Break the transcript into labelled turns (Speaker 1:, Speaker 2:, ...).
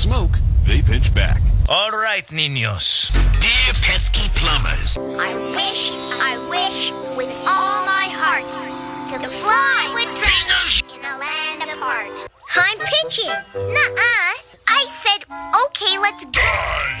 Speaker 1: smoke, they pinch back.
Speaker 2: All right, niños.
Speaker 3: Dear pesky plumbers,
Speaker 4: I wish, I wish with all my heart to fly with dragons in a land apart. I'm pitching. Nuh-uh. I said, okay, let's go.